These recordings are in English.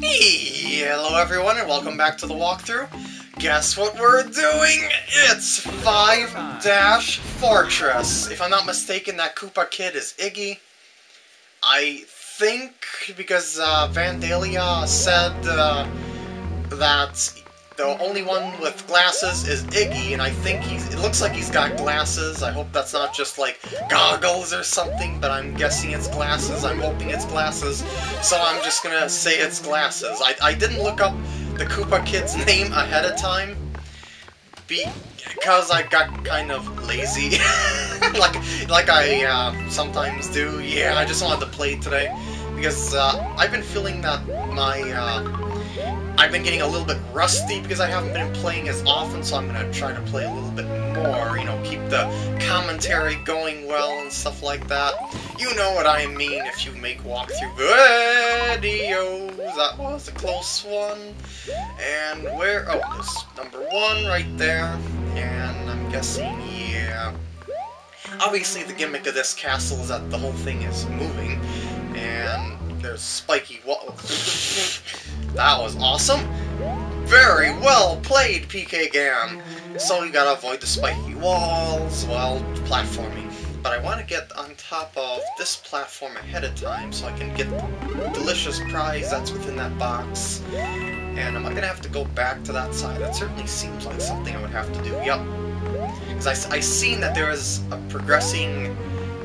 Hello everyone and welcome back to the walkthrough. Guess what we're doing? It's 5 Dash Fortress. If I'm not mistaken, that Koopa kid is Iggy. I think because uh, Vandalia said uh, that the only one with glasses is Iggy, and I think he's. It looks like he's got glasses. I hope that's not just like goggles or something, but I'm guessing it's glasses. I'm hoping it's glasses. So I'm just gonna say it's glasses. I, I didn't look up the Koopa Kid's name ahead of time because I got kind of lazy, like like I uh, sometimes do. Yeah, I just wanted to play today because uh, I've been feeling that my uh, I've been getting a little bit rusty because I haven't been playing as often, so I'm going to try to play a little bit more, you know, keep the commentary going well and stuff like that. You know what I mean if you make walkthrough videos. That was a close one. And where? Oh, there's number one right there. And I'm guessing, yeah. Obviously, the gimmick of this castle is that the whole thing is moving. And there's spiky walls. that was awesome. Very well played, PK Gam. So you gotta avoid the spiky walls while platforming. But I want to get on top of this platform ahead of time so I can get the delicious prize that's within that box. And am I gonna have to go back to that side? That certainly seems like something I would have to do. Yup. Because I, I seen that there is a progressing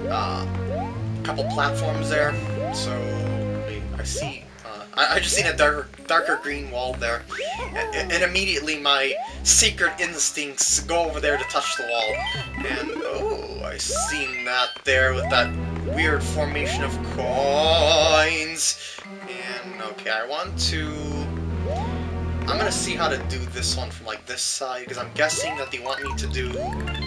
uh, couple platforms there. So I see. Uh, I, I, just seen a darker, darker green wall there, and, and, immediately my secret instincts go over there to touch the wall. And oh, I seen that there with that weird formation of coins. And okay, I want to. I'm gonna see how to do this one from like this side because I'm guessing that they want me to do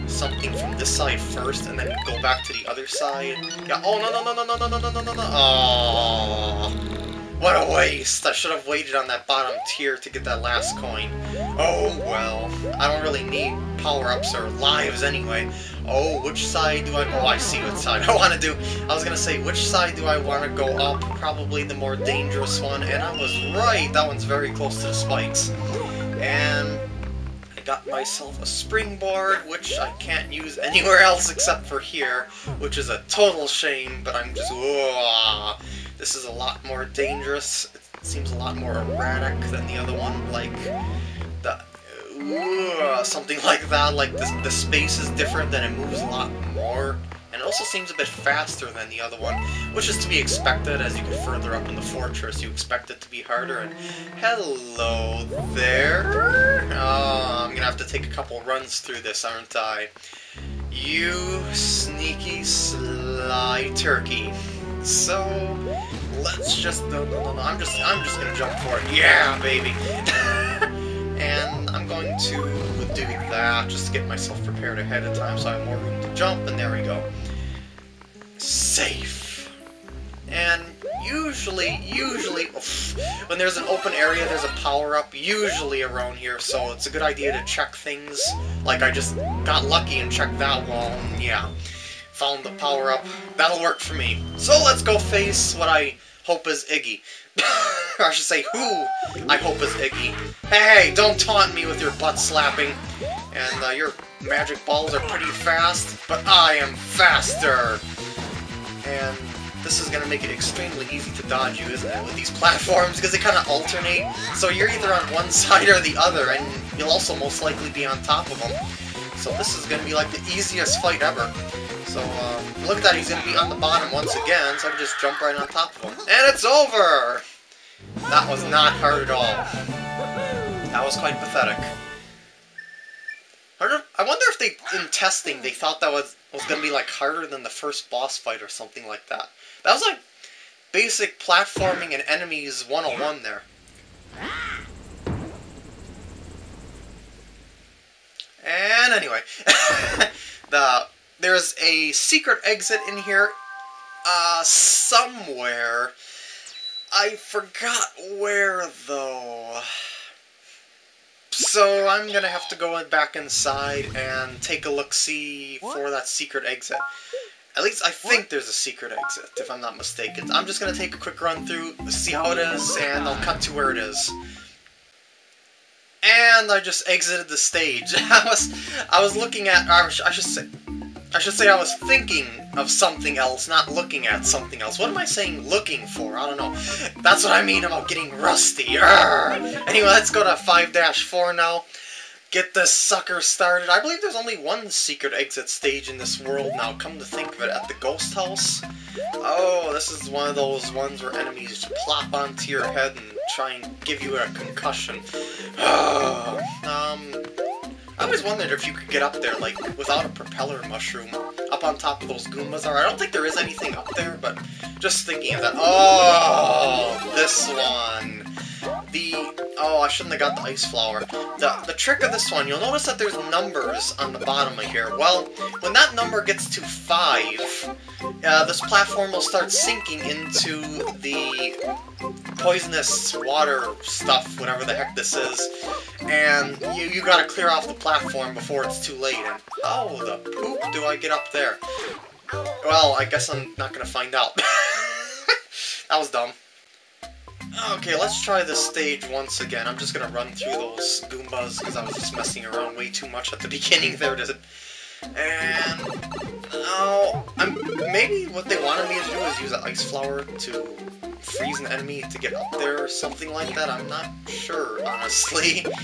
something from this side first and then go back to the other side. Yeah. Oh no no no no no no no no no no no. Oh. What a waste! I should have waited on that bottom tier to get that last coin. Oh well, I don't really need power-ups or lives anyway. Oh, which side do I... Oh, I see what side I want to do. I was gonna say, which side do I want to go up? Probably the more dangerous one, and I was right! That one's very close to the spikes. And I got myself a springboard, which I can't use anywhere else except for here, which is a total shame, but I'm just... this is a lot more dangerous. It seems a lot more erratic than the other one. Like, the... Uh, something like that. Like, the, the space is different, then it moves a lot more. And it also seems a bit faster than the other one, which is to be expected. As you get further up in the fortress, you expect it to be harder. And hello there. Oh, I'm gonna have to take a couple runs through this, aren't I? You sneaky sly turkey. So let's just no no no no I'm just I'm just gonna jump for it. Yeah, baby. and I'm going to do that just to get myself prepared ahead of time so I have more room to jump, and there we go. Safe. And usually, usually, oof, when there's an open area, there's a power-up, usually around here, so it's a good idea to check things. Like I just got lucky and checked that wall, yeah found the power-up. That'll work for me. So let's go face what I hope is Iggy. I should say who I hope is Iggy. Hey, don't taunt me with your butt slapping. And uh, your magic balls are pretty fast, but I am faster! And this is going to make it extremely easy to dodge you, isn't it, with these platforms, because they kind of alternate. So you're either on one side or the other, and you'll also most likely be on top of them. So this is going to be like the easiest fight ever. So, uh, look at that, he's going to be on the bottom once again, so I can just jump right on top of him. And it's over! That was not hard at all. That was quite pathetic. I wonder if they, in testing, they thought that was, was going to be, like, harder than the first boss fight or something like that. That was, like, basic platforming and enemies 101 there. And anyway, the there's a secret exit in here uh, somewhere. I forgot where, though. So I'm gonna have to go back inside and take a look-see for that secret exit. At least I think there's a secret exit, if I'm not mistaken. I'm just gonna take a quick run through, see how it is, and I'll cut to where it is. And I just exited the stage. I was, I was looking at, I should say, I should say I was thinking of something else, not looking at something else. What am I saying looking for? I don't know. That's what I mean about getting rusty. Anyway, let's go to 5-4 now get this sucker started. I believe there's only one secret exit stage in this world now, come to think of it, at the ghost house. Oh, this is one of those ones where enemies plop onto your head and try and give you a concussion. um, I always wondered if you could get up there, like, without a propeller mushroom, up on top of those Goombas are. I don't think there is anything up there, but just thinking of that. Oh, this one. The... Oh, I shouldn't have got the ice flower. The, the trick of this one, you'll notice that there's numbers on the bottom of here. Well, when that number gets to 5, uh, this platform will start sinking into the poisonous water stuff, whatever the heck this is, and you, you gotta clear off the platform before it's too late. And how the poop do I get up there? Well, I guess I'm not gonna find out. that was dumb. Okay, let's try this stage once again. I'm just gonna run through those Goombas because I was just messing around way too much at the beginning there. It? And oh, I'm maybe what they wanted me to do is use an ice flower to freeze an enemy to get up there or something like that. I'm not sure, honestly.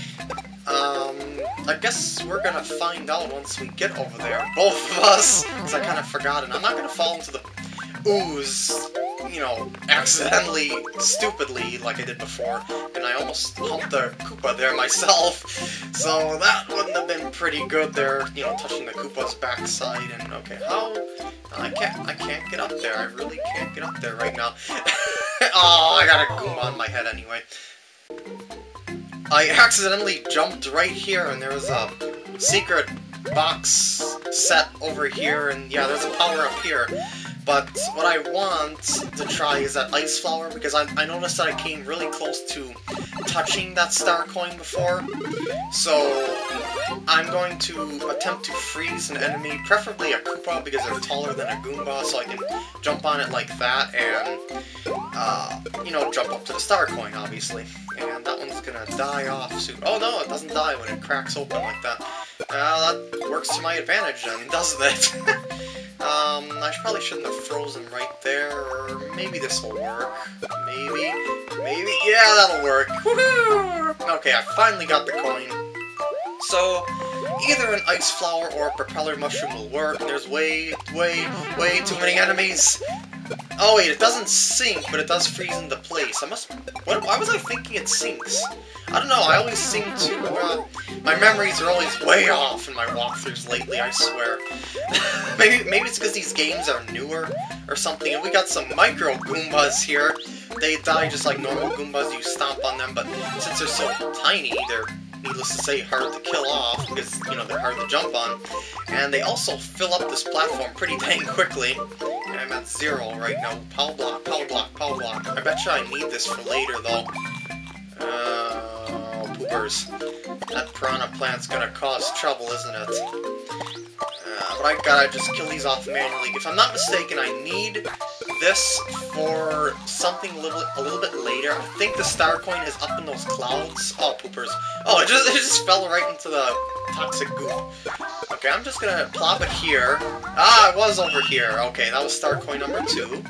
Um, I guess we're gonna find out once we get over there. Both of us, because I kind of forgot, and I'm not gonna fall into the ooze you know, accidentally, stupidly, like I did before, and I almost humped the Koopa there myself, so that wouldn't have been pretty good there, you know, touching the Koopa's backside, and okay, how, I can't, I can't get up there, I really can't get up there right now. oh, I got a Goomba on my head anyway. I accidentally jumped right here, and there was a secret box set over here, and yeah, there's a power up here. But what I want to try is that Ice Flower, because I, I noticed that I came really close to touching that Star Coin before. So I'm going to attempt to freeze an enemy, preferably a Koopa, because they're taller than a Goomba, so I can jump on it like that and, uh, you know, jump up to the Star Coin, obviously. And that one's gonna die off soon. Oh no, it doesn't die when it cracks open like that. Uh, that works to my advantage then, doesn't it? Um, I probably shouldn't have frozen right there, or maybe this will work. Maybe, maybe, yeah, that'll work. Okay, I finally got the coin. So, either an ice flower or a propeller mushroom will work. There's way, way, way too many enemies. Oh wait, it doesn't sink, but it does freeze into place. I must... What, why was I thinking it sinks? I don't know, I always seem to... Uh, my memories are always way off in my walkthroughs lately, I swear. maybe, maybe it's because these games are newer or something, and we got some micro Goombas here. They die just like normal Goombas, you stomp on them, but since they're so tiny, they're needless to say, hard to kill off, because, you know, they're hard to jump on. And they also fill up this platform pretty dang quickly. I'm at zero right now. Power block, power block, power block. I bet you I need this for later, though. Uh, poopers. That piranha plant's gonna cause trouble, isn't it? Uh, but I gotta just kill these off manually. If I'm not mistaken, I need this for something a little, a little bit later. I think the star coin is up in those clouds. Oh, poopers. Oh, it just, it just fell right into the toxic goop. Okay, I'm just gonna plop it here. Ah, it was over here. Okay, that was star coin number two.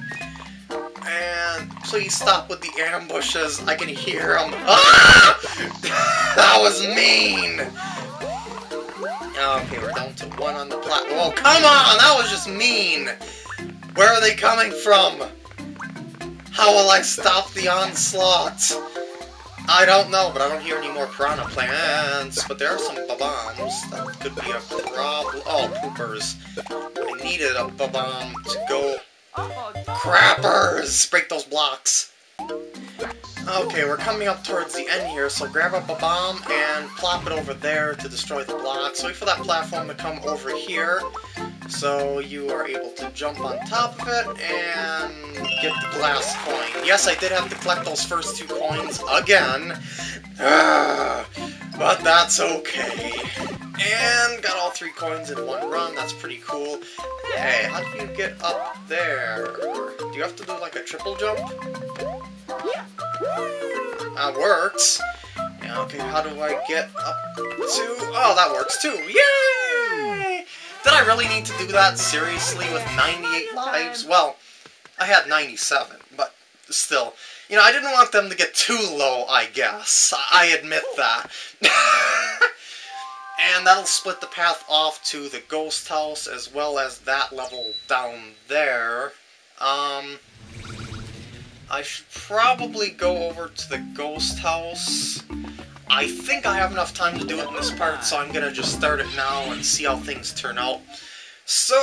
And please stop with the ambushes. I can hear them. Ah! that was mean! Okay, we're down to one on the platform. Oh, come on! That was just mean! Where are they coming from? How will I stop the onslaught? I don't know, but I don't hear any more piranha plants. But there are some bombs. That could be a problem. Oh, poopers. I needed a bomb to go... Crappers! Break those blocks. Okay, we're coming up towards the end here, so grab up a bomb and plop it over there to destroy the blocks. Wait for that platform to come over here, so you are able to jump on top of it and get the glass coin. Yes, I did have to collect those first two coins again, but that's okay. And got all three coins in one run. That's pretty cool. Hey, how do you get up there? Do you have to do like a triple jump? That works. Yeah, okay, how do I get up to... Oh, that works too. Yay! Did I really need to do that seriously with 98 lives? Well, I had 97, but still. You know, I didn't want them to get too low, I guess. I admit that. and that'll split the path off to the ghost house as well as that level down there. Um, I should probably go over to the ghost house. I think I have enough time to do it in this part, so I'm gonna just start it now and see how things turn out. So,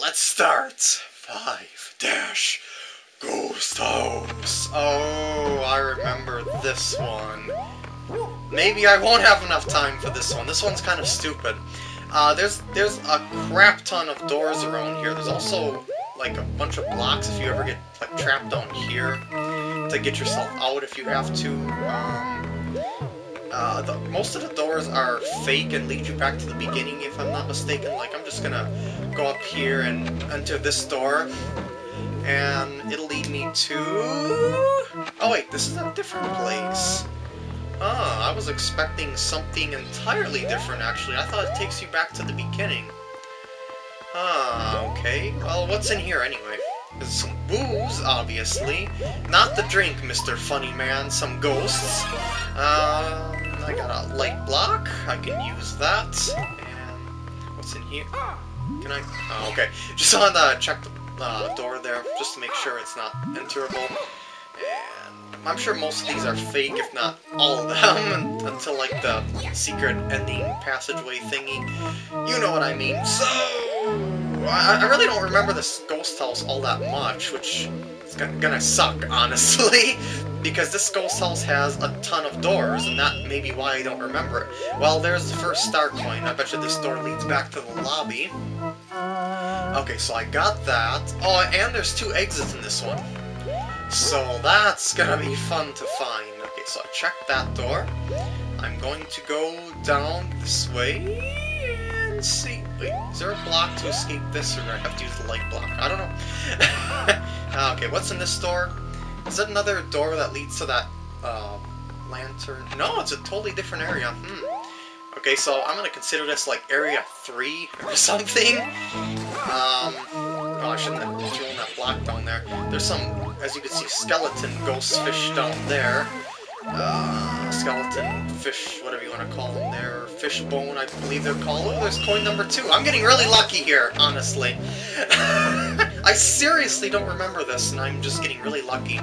let's start. Five dash ghost house. Oh, I remember this one. Maybe I won't have enough time for this one. This one's kind of stupid. Uh, there's there's a crap ton of doors around here. There's also like a bunch of blocks if you ever get like trapped down here to get yourself out if you have to. Um, uh, the, most of the doors are fake and lead you back to the beginning if I'm not mistaken. Like I'm just gonna go up here and enter this door and it'll lead me to... Oh wait, this is a different place. Ah, I was expecting something entirely different, actually. I thought it takes you back to the beginning. Ah, okay. Well, what's in here, anyway? Some booze, obviously. Not the drink, Mr. Funny Man. Some ghosts. Um, I got a light block. I can use that. And what's in here? Can I? Oh, okay. Just on the check the uh, door there, just to make sure it's not enterable. And I'm sure most of these are fake, if not all of them, until like the secret ending passageway thingy. You know what I mean. So, I, I really don't remember this ghost house all that much, which is gonna suck, honestly, because this ghost house has a ton of doors, and that may be why I don't remember it. Well, there's the first star coin. I bet you this door leads back to the lobby. Okay, so I got that. Oh, and there's two exits in this one. So that's gonna be fun to find. Okay, so I checked that door. I'm going to go down this way and see. Wait, is there a block to escape this, or do I have to use the light block? I don't know. Ah, okay, what's in this door? Is that another door that leads to that uh, lantern? No, it's a totally different area. Hmm. Okay, so I'm gonna consider this like Area 3 or something. Um, oh, I shouldn't have thrown that block down there. There's some, as you can see, skeleton ghost fish down there. Uh, skeleton fish, whatever you want to call them there. Fish bone, I believe they're called. Oh, there's coin number two. I'm getting really lucky here, honestly. I seriously don't remember this, and I'm just getting really lucky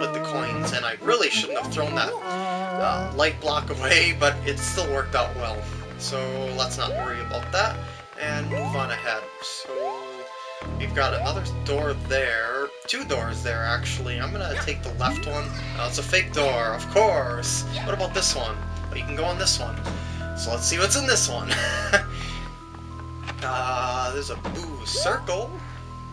with the coins, and I really shouldn't have thrown that uh, light block away, but it still worked out well. So let's not worry about that, and move on ahead. So we've got another door there, two doors there actually. I'm gonna take the left one. Oh, it's a fake door, of course. What about this one? You can go on this one. So let's see what's in this one. uh, there's a blue circle.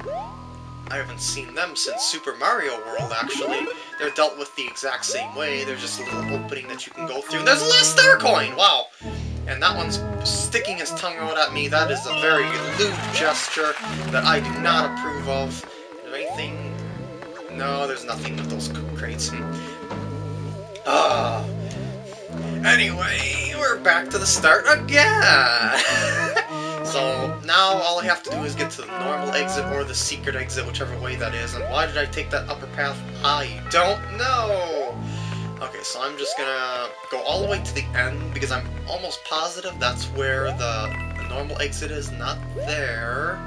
I haven't seen them since Super Mario World, actually. They're dealt with the exact same way. There's just a little opening that you can go through. There's a last star coin! Wow! And that one's sticking his tongue out at me. That is a very lewd gesture that I do not approve of. Anything? No, there's nothing with those crates. Ah. Anyway, we're back to the start again! So now all I have to do is get to the normal exit or the secret exit, whichever way that is. And why did I take that upper path? I don't know! Okay, so I'm just gonna go all the way to the end because I'm almost positive that's where the, the normal exit is, not there.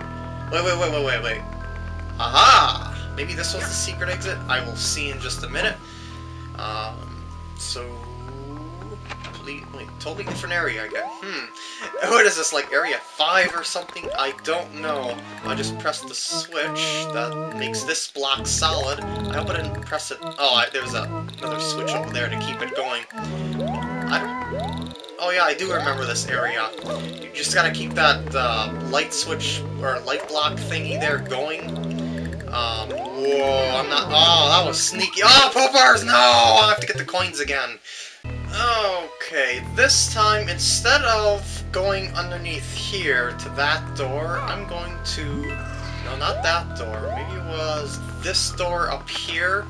Wait, wait, wait, wait, wait, wait. Aha! Maybe this was the secret exit? I will see in just a minute. Um, so wait, totally different area again. Hmm. What is this, like Area 5 or something? I don't know. I just pressed the switch that makes this block solid. I hope I didn't press it... Oh, I, there's a, another switch over there to keep it going. I... Oh yeah, I do remember this area. You just gotta keep that uh, light switch, or light block thingy there going. Um, whoa, I'm not... Oh, that was sneaky. Oh, poopers! No! I have to get the coins again. Okay, this time, instead of going underneath here to that door, I'm going to... No, not that door. Maybe it was this door up here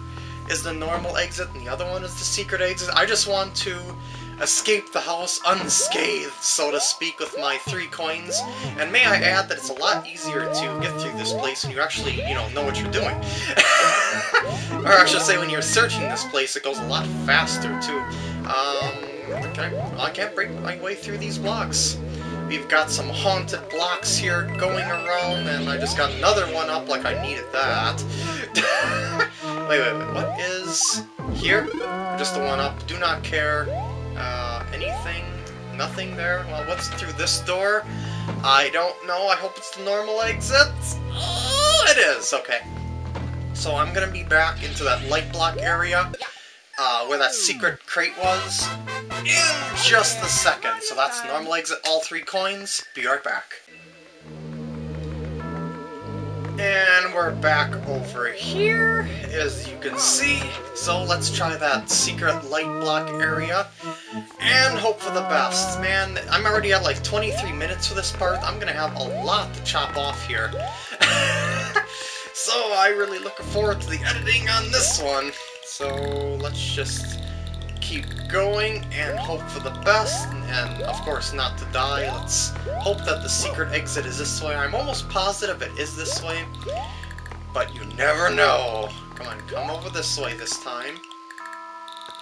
is the normal exit, and the other one is the secret exit. I just want to escape the house unscathed, so to speak, with my three coins. And may I add that it's a lot easier to get through this place when you actually, you know, know what you're doing. or I should say, when you're searching this place, it goes a lot faster, too. Um, I, I can't break my way through these blocks. We've got some haunted blocks here going around, and I just got another one up like I needed that. wait, wait, wait, what is here? Just the one up. Do not care. Uh, anything? Nothing there? Well, what's through this door? I don't know. I hope it's the normal exit. Oh, it is. Okay. So I'm gonna be back into that light block area, uh, where that secret crate was, in just a second. So that's normal exit, all three coins. Be right back. And we're back over here, as you can see. So let's try that secret light block area, and hope for the best. Man, I'm already at like 23 minutes for this part. I'm gonna have a lot to chop off here. so I really look forward to the editing on this one. So let's just keep going and hope for the best, and of course not to die. Let's hope that the secret exit is this way. I'm almost positive it is this way, but you never know. Come on, come over this way this time.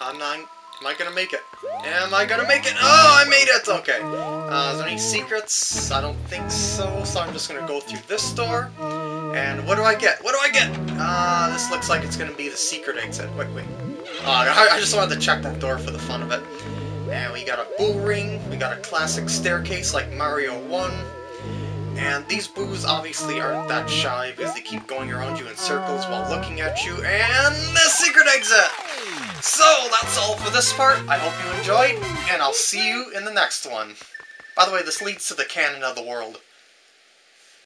I'm not... Am I gonna make it? Am I gonna make it? Oh, I made it! Okay. Uh, is there any secrets? I don't think so, so I'm just gonna go through this door. And what do I get? What do I get? Ah, uh, this looks like it's gonna be the secret exit. Wait, wait. Uh, I, just wanted to check that door for the fun of it. And we got a boo ring, we got a classic staircase like Mario 1. And these boos obviously aren't that shy because they keep going around you in circles while looking at you. And the secret exit! So, that's all for this part. I hope you enjoyed, and I'll see you in the next one. By the way, this leads to the cannon of the world.